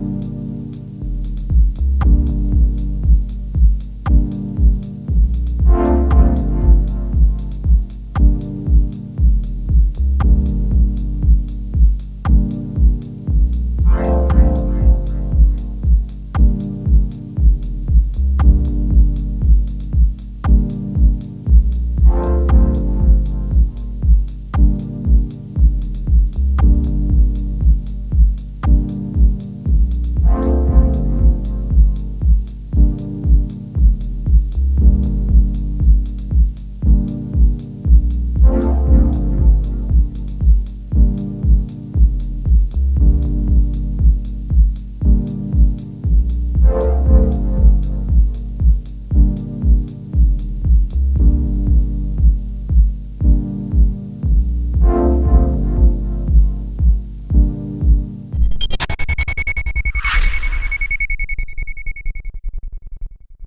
you